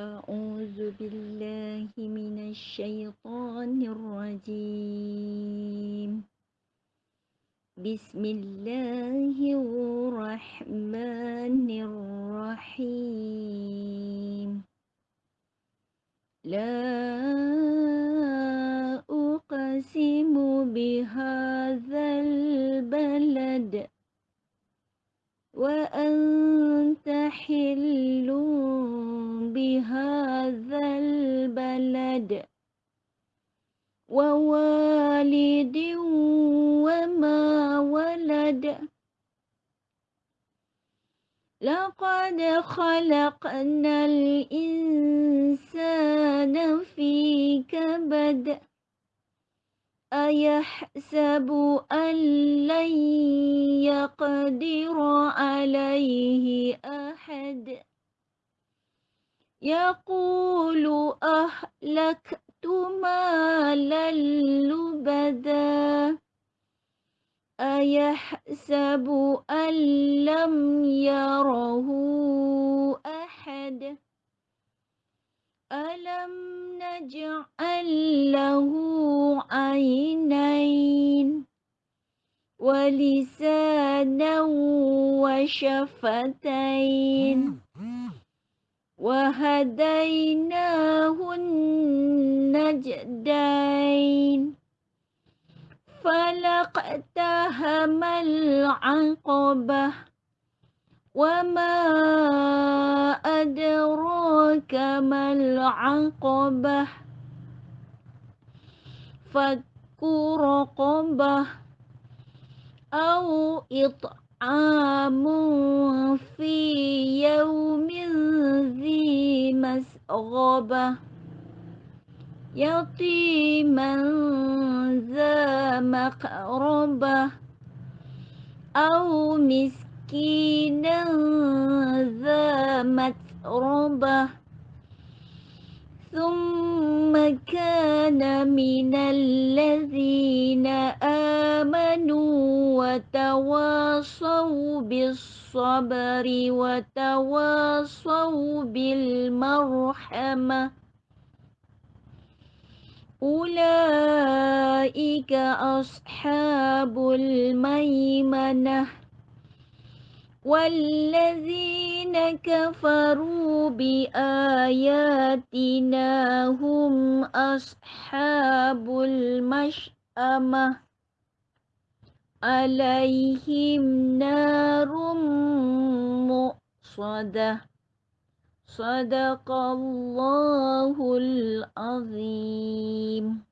أعوذ بالله من الشيطان الرجيم. بسم الله الرحمن الرحيم. لا أقسم بهذا البلد وأنت حلٌّ ووالد وما ولد. لقد خلقنا الإنسان في كبد. أيحسب أن لن يقدر عليه أحد؟ يقول أهلكت مالا لبدا أيحسب أن لم يره أحد؟ ألم نجعل له عينين ولسانا وشفتين؟ وهديناه النجدين فلقتهم العقبة. وما أدراك ما العقبة؟ فك رقبة أو إطعام. في يوم ذي مسغبة يتيما ذا مقربة أو مسكينا ذا متربة ثم كان من الذين آمنوا وتواصوا بالصبر وتواصوا بالمرحمة. أولئك أصحاب الميمنة والذين كفروا بآياتنا هم أصحاب المشأمة. عليهم نار مؤصدة. صدق الله العظيم.